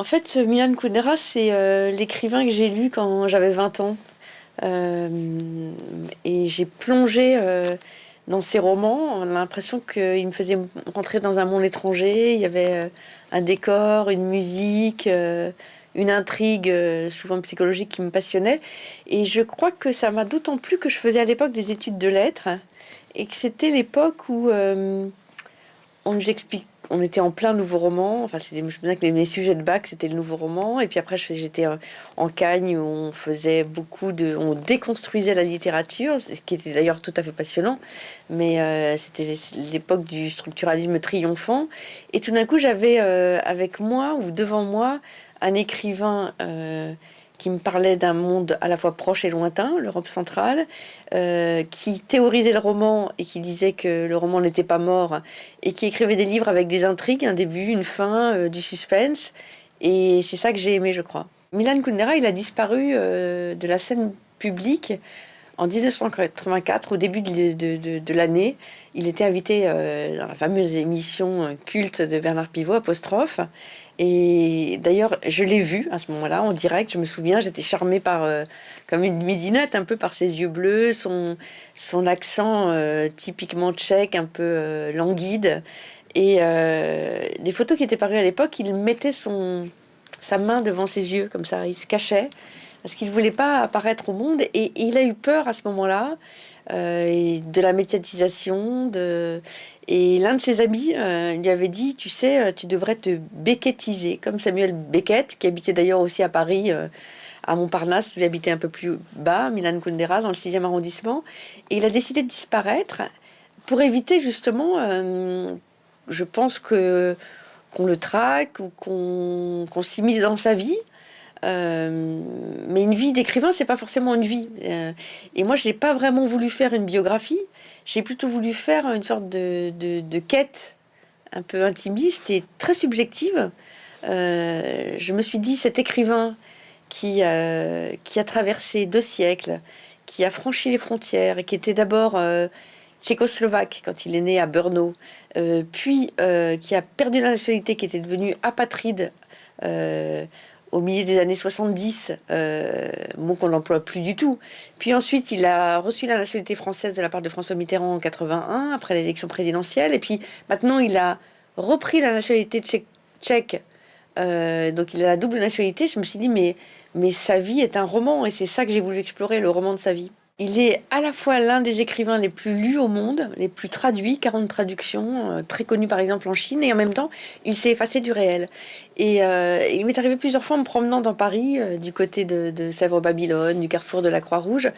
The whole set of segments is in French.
En fait, Milan Kundera, c'est euh, l'écrivain que j'ai lu quand j'avais 20 ans. Euh, et j'ai plongé euh, dans ses romans. On a l'impression qu'il me faisait rentrer dans un monde étranger. Il y avait un décor, une musique, une intrigue, souvent psychologique, qui me passionnait. Et je crois que ça m'a d'autant plus que je faisais à l'époque des études de lettres et que c'était l'époque où on nous explique on était en plein nouveau roman. Enfin, je me souviens que mes sujets de bac, c'était le nouveau roman. Et puis après, j'étais en Cagne où on faisait beaucoup de. On déconstruisait la littérature, ce qui était d'ailleurs tout à fait passionnant. Mais euh, c'était l'époque du structuralisme triomphant. Et tout d'un coup, j'avais euh, avec moi ou devant moi un écrivain. Euh, qui me parlait d'un monde à la fois proche et lointain, l'Europe centrale, euh, qui théorisait le roman et qui disait que le roman n'était pas mort, et qui écrivait des livres avec des intrigues, un début, une fin, euh, du suspense. Et c'est ça que j'ai aimé, je crois. Milan Kundera, il a disparu euh, de la scène publique en 1984, au début de, l'année. Il était invité dans la fameuse émission culte de Bernard Pivot, Apostrophe. Et d'ailleurs, je l'ai vu à ce moment-là en direct. Je me souviens, j'étais charmée par, euh, comme une midinette, un peu par ses yeux bleus, son, accent euh, typiquement tchèque, un peu euh, languide. Et les photos qui étaient parues à l'époque, il mettait son, sa main devant ses yeux, comme ça, il se cachait, parce qu'il ne voulait pas apparaître au monde. Et, il a eu peur à ce moment-là de la médiatisation. Et l'un de ses amis euh, lui avait dit, tu sais, euh, tu devrais te beckettiser, comme Samuel Beckett, qui habitait d'ailleurs aussi à Paris, euh, à Montparnasse, lui habitait un peu plus bas, Milan Kundera, dans le 6e arrondissement. Et il a décidé de disparaître pour éviter justement, je pense qu'on le traque ou qu'on s'immisce dans sa vie. Mais une vie d'écrivain, c'est pas forcément une vie. et moi, je n'ai pas vraiment voulu faire une biographie j'ai plutôt voulu faire une sorte de, quête un peu intimiste et très subjective. Euh, je me suis dit, cet écrivain qui, euh, qui a traversé deux siècles, qui a franchi les frontières et qui était d'abord euh, tchécoslovaque quand il est né à Brno, puis qui a perdu la nationalité, qui était devenu apatride au milieu des années 70, euh, mot qu'on n'emploie plus du tout. Puis ensuite, il a reçu la nationalité française de la part de François Mitterrand en 81, après l'élection présidentielle. Et puis maintenant, il a repris la nationalité tchèque. Euh, donc il a la double nationalité. Je me suis dit, mais, mais sa vie est un roman. Et c'est ça que j'ai voulu explorer, le roman de sa vie. Il est à la fois l'un des écrivains les plus lus au monde, les plus traduits, 40 traductions, euh, très connu par exemple en Chine, et en même temps, il s'est effacé du réel. Et euh, il m'est arrivé plusieurs fois en me promenant dans Paris, euh, du côté de, Sèvres-Babylone, du carrefour de la Croix-Rouge,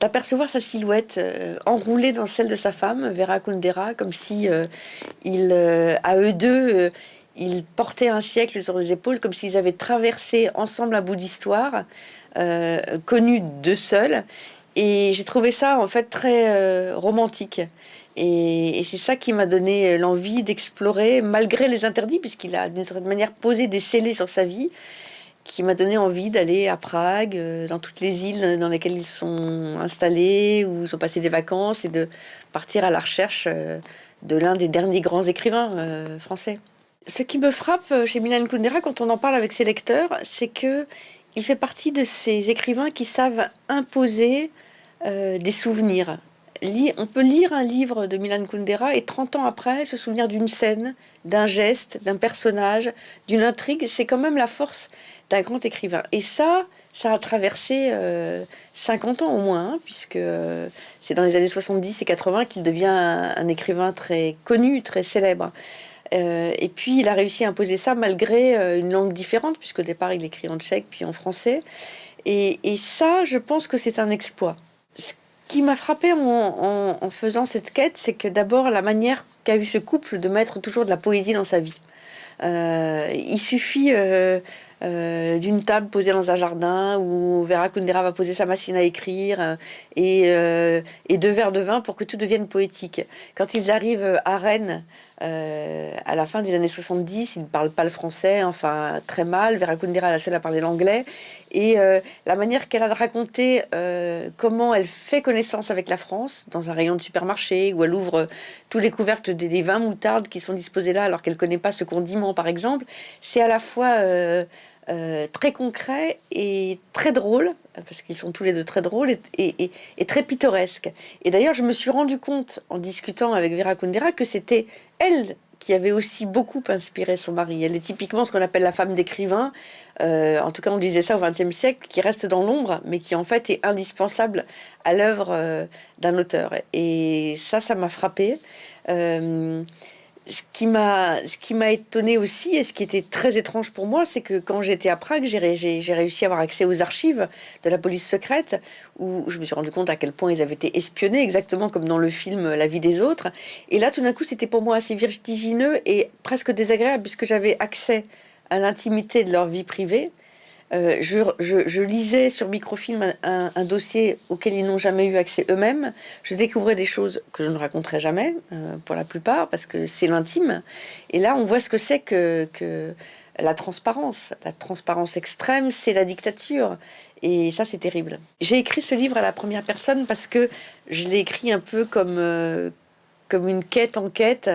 d'apercevoir sa silhouette enroulée dans celle de sa femme, Vera Kundera, comme si à eux deux, ils portaient un siècle sur les épaules, comme s'ils avaient traversé ensemble un bout d'histoire, connu d'eux seuls et j'ai trouvé ça en fait très euh, romantique. Et, c'est ça qui m'a donné euh, l'envie d'explorer, malgré les interdits, puisqu'il a d'une certaine manière posé des scellés sur sa vie, qui m'a donné envie d'aller à Prague, euh, dans toutes les îles dans lesquelles ils sont installés, où ils ont passé des vacances, et de partir à la recherche de l'un des derniers grands écrivains français. Ce qui me frappe chez Milan Kundera quand on en parle avec ses lecteurs, c'est que il fait partie de ces écrivains qui savent imposer euh, des souvenirs. on peut lire un livre de Milan Kundera et 30 ans après se souvenir d'une scène, d'un geste, d'un personnage, d'une intrigue. C'est quand même la force d'un grand écrivain. Et ça, ça a traversé 50 euh, ans au moins, hein, puisque euh, c'est dans les années 70 et 80 qu'il devient un, écrivain très connu, très célèbre. et puis il a réussi à imposer ça malgré une langue différente, puisqu'au départ il écrit en tchèque puis en français. et ça, je pense que c'est un exploit qui m'a frappé en, faisant cette quête, c'est que d'abord la manière qu'a eu ce couple de mettre toujours de la poésie dans sa vie. Euh, il suffit euh, euh, d'une table posée dans un jardin où Vera Kundera va poser sa machine à écrire et, deux verres de vin pour que tout devienne poétique. Quand ils arrivent à Rennes, euh, à la fin des années 70, il ne parle pas le français, enfin très mal. Vera Kundera la seule à parler l'anglais. Et euh, la manière qu'elle a de raconter euh, comment elle fait connaissance avec la France dans un rayon de supermarché, où elle ouvre tous les couvercles des, des vins moutardes qui sont disposés là alors qu'elle connaît pas ce condiment par exemple, c'est à la fois très concret et très drôle, parce qu'ils sont tous les deux très drôles et, très pittoresques. Et d'ailleurs, je me suis rendu compte en discutant avec Vera Kundera que c'était elle qui avait aussi beaucoup inspiré son mari. Elle est typiquement ce qu'on appelle la femme d'écrivain. Euh, en tout cas, on disait ça au XXe siècle, qui reste dans l'ombre, mais qui en fait est indispensable à l'œuvre euh, d'un auteur. Et ça, ça m'a frappé. Euh, ce qui m'a ce qui m'a étonné aussi et ce qui était très étrange pour moi, c'est que quand j'étais à Prague, j'ai réussi à avoir accès aux archives de la police secrète où je me suis rendu compte à quel point ils avaient été espionnés, exactement comme dans le film La vie des autres. Et là, tout d'un coup, c'était pour moi assez vertigineux et presque désagréable puisque j'avais accès à l'intimité de leur vie privée euh, je, lisais sur microfilm un, dossier auquel ils n'ont jamais eu accès eux-mêmes. Je découvrais des choses que je ne raconterai jamais, euh, pour la plupart, parce que c'est l'intime. Et là, on voit ce que c'est que, la transparence. La transparence extrême, c'est la dictature. Et ça, c'est terrible. J'ai écrit ce livre à la première personne parce que je l'ai écrit un peu comme, euh, comme une quête en quête.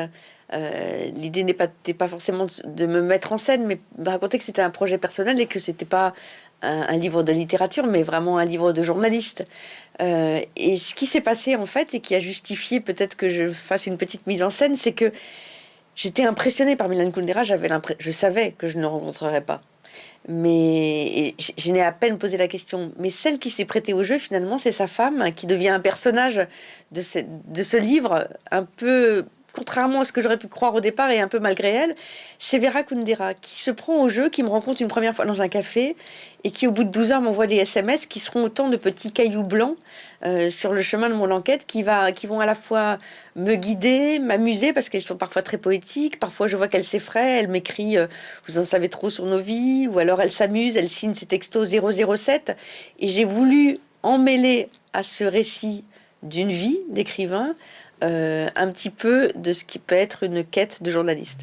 Euh, l'idée n'est pas, pas forcément de me mettre en scène, mais de raconter que c'était un projet personnel et que c'était pas un, livre de littérature, mais vraiment un livre de journaliste. Euh, et ce qui s'est passé en fait, et qui a justifié peut-être que je fasse une petite mise en scène, c'est que j'étais impressionnée par Milan Kundera. J'avais je savais que je ne le rencontrerais pas. Mais je, n'ai à peine posé la question. Mais celle qui s'est prêtée au jeu, finalement, c'est sa femme, qui devient un personnage de ce livre un peu contrairement à ce que j'aurais pu croire au départ et un peu malgré elle, c'est Vera Kundera qui se prend au jeu, qui me rencontre une première fois dans un café et qui au bout de 12 heures m'envoie des SMS qui seront autant de petits cailloux blancs euh, sur le chemin de mon enquête qui, va, qui vont à la fois me guider, m'amuser parce qu'elles sont parfois très poétiques, parfois je vois qu'elle s'effraie, elle m'écrit euh, vous en savez trop sur nos vies » ou alors elle s'amuse, elle signe ses textos 007 et j'ai voulu emmêler à ce récit d'une vie d'écrivain euh, un petit peu de ce qui peut être une quête de journaliste.